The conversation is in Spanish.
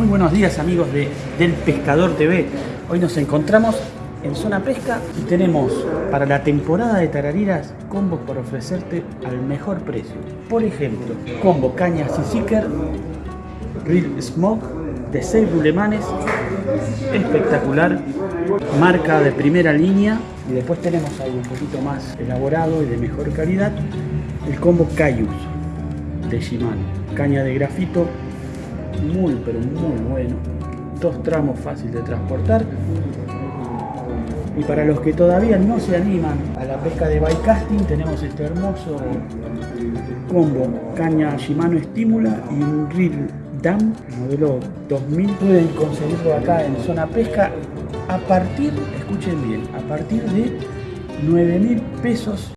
Muy buenos días amigos de Del Pescador TV. Hoy nos encontramos en Zona Pesca y tenemos para la temporada de tarariras combos para ofrecerte al mejor precio. Por ejemplo, combo caña Seeker, Real Smoke de 6 bulemanes, espectacular, marca de primera línea y después tenemos algo un poquito más elaborado y de mejor calidad, el combo Cayus de Shimano, caña de grafito muy pero muy bueno, dos tramos fácil de transportar. Y para los que todavía no se animan a la pesca de bycasting tenemos este hermoso combo. Caña Shimano Estímula y un reel Dam modelo 2000 pueden conseguirlo acá en zona pesca a partir, escuchen bien, a partir de 9 mil pesos